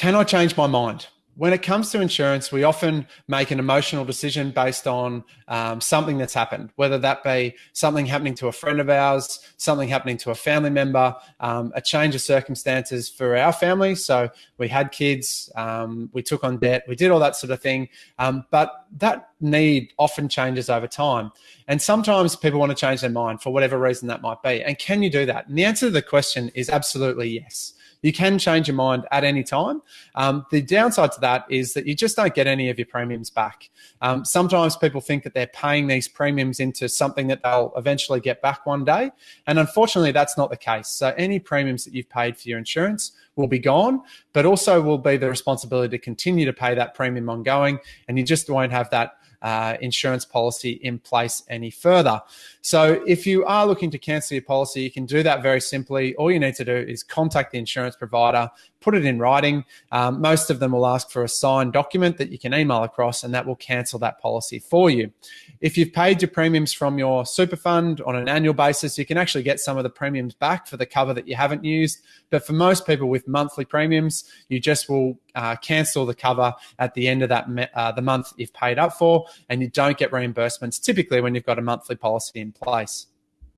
can I change my mind? when it comes to insurance, we often make an emotional decision based on um, something that's happened, whether that be something happening to a friend of ours, something happening to a family member, um, a change of circumstances for our family. So we had kids, um, we took on debt, we did all that sort of thing. Um, but that need often changes over time. And sometimes people want to change their mind for whatever reason that might be. And can you do that? And the answer to the question is absolutely yes. You can change your mind at any time. Um, the downside to that is that you just don't get any of your premiums back. Um, sometimes people think that they're paying these premiums into something that they'll eventually get back one day. And unfortunately, that's not the case. So any premiums that you've paid for your insurance will be gone, but also will be the responsibility to continue to pay that premium ongoing. And you just won't have that uh, insurance policy in place any further. So if you are looking to cancel your policy, you can do that very simply. All you need to do is contact the insurance provider, put it in writing. Um, most of them will ask for a signed document that you can email across, and that will cancel that policy for you. If you've paid your premiums from your super fund on an annual basis, you can actually get some of the premiums back for the cover that you haven't used. But for most people with monthly premiums, you just will uh, cancel the cover at the end of that uh, the month you've paid up for, and you don't get reimbursements typically when you've got a monthly policy in place.